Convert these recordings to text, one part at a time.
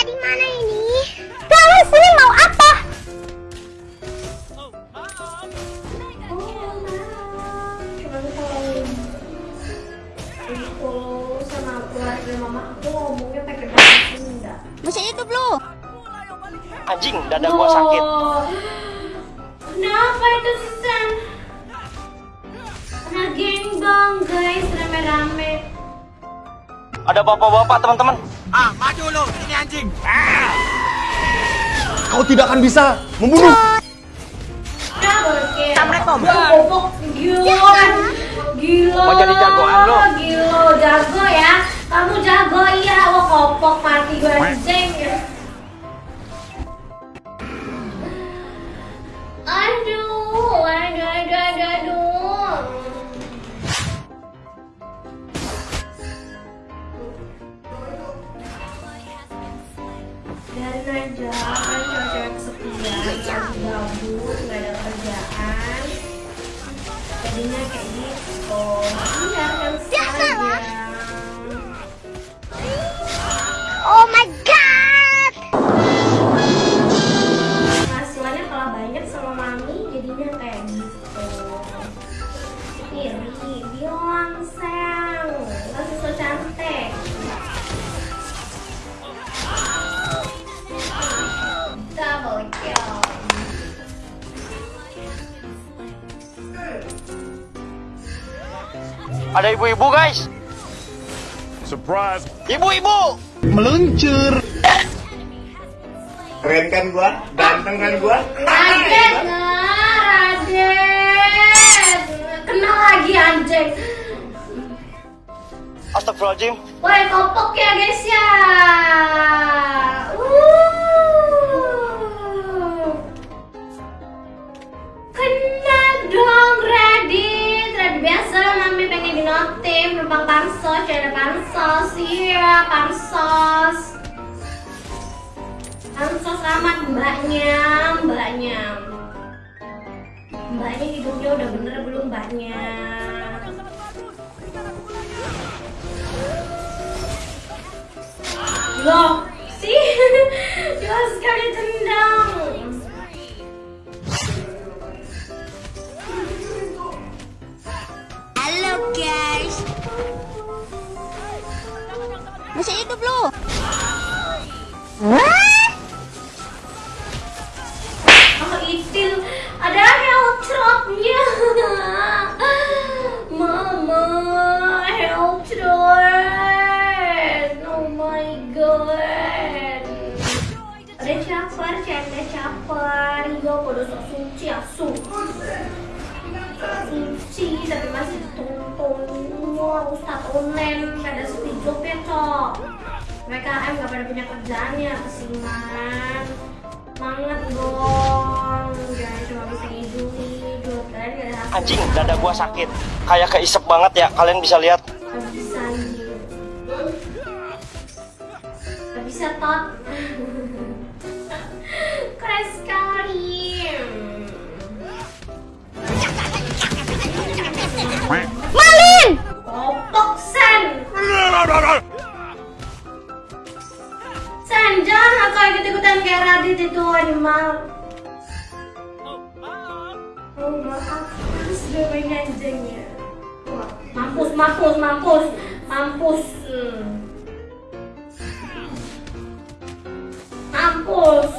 di mana ini? Kalian sini mau apa? Kalau sama keluarga mama aku ngomongnya pakai bahasa Sunda. Masih itu belum? Anjing, dada gua sakit. Kenapa itu Susan? Karena gengbang guys, rame-rame. Ada bapak-bapak, teman-teman. Ah, maju lu, anjing. Ah. Kau tidak akan bisa membunuh. Assalamualaikum. Bobok, gila. Gila. Mau jadi jagoan lu? Gila, jago ya. Kamu jago iya, lo kopok mati gue anjing. Biarin aja, kan cewek-cewek kesepian, gabut, nggak ada kerjaan. Jadinya kayak gitu. Biarkan saja. Ada ibu-ibu, guys. Surprise. Ibu-ibu. Meluncur. Keren kan gua? Ganteng kan gua? Raden, Raden. Kenal lagi anjing. Astagfirullahaladzim. Woi, kopok ya guys ya. Pansos. Pansos amat mbaknya, mbaknya. Mbaknya hidungnya udah bener belum mbaknya? Loh, sih jelas sekali tendang. Masih itu belum? Oh itil, ada heltrotnya. Mama, heltrot. Oh my god. Ada capar, canda capar. Iya, pada sok suci asu. Suci, tapi masih tonton semua Ustadz online pada sepi ya, cok. Mereka M gak pada punya kerjaan ya, kesiman. Semangat dong, jangan cuma bisa hidup-hidup. Kalian gak ada hasil. Anjing, dada gua sakit. Kayak keisep banget ya. Kalian bisa lihat. Gak bisa hidup. Gak bisa tot. Keren sekali. Malin! kayak Radit itu animal. Oh maaf, harus gue main anjingnya. Wah, Mampus, mampus, mampus, mampus. Hmm. Mampus.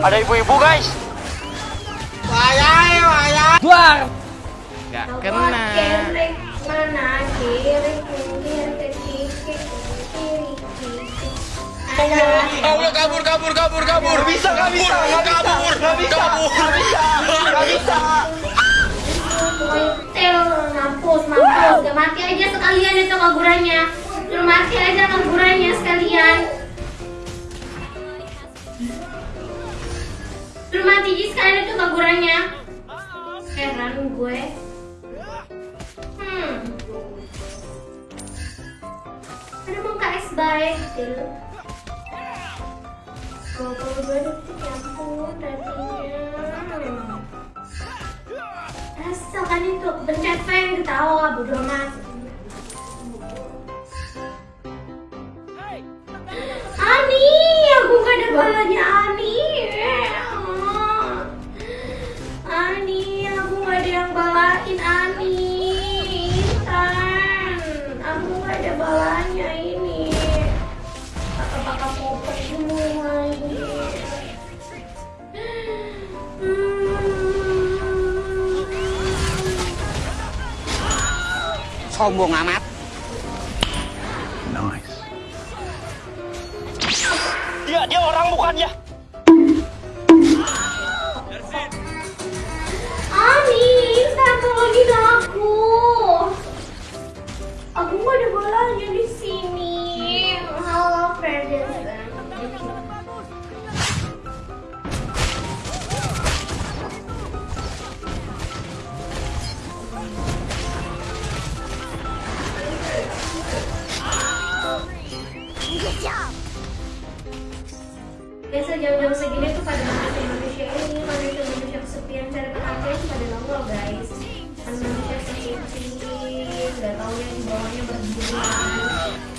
Ada ibu-ibu, guys. Gak Kau kena. Kerek mana kiri kiri ke kiri kiri kiri Allah kabur kabur kabur kabur. Gak bisa, gak bisa, gak bisa, kabur, gak bisa, kabur. gak bisa, gak bisa. Mampus, mampus Gak mati aja sekalian itu kaburannya Suruh mati aja kaburannya sekalian Suruh mati aja sekalian itu kaburannya Heran gue. Hmm. Emang KS baik ampun ratingnya Asal kan itu pencet fan ketawa bodo amat. Ani, aku gak ada balanya. Ani, Sombong amat. Nice. Dia dia orang bukan ya? Biasa jam-jam segini tuh pada manusia manusia ini manusia manusia kesepian cari perhatian pada nongol guys. Manusia kesepian, nggak taunya di bawahnya berdiri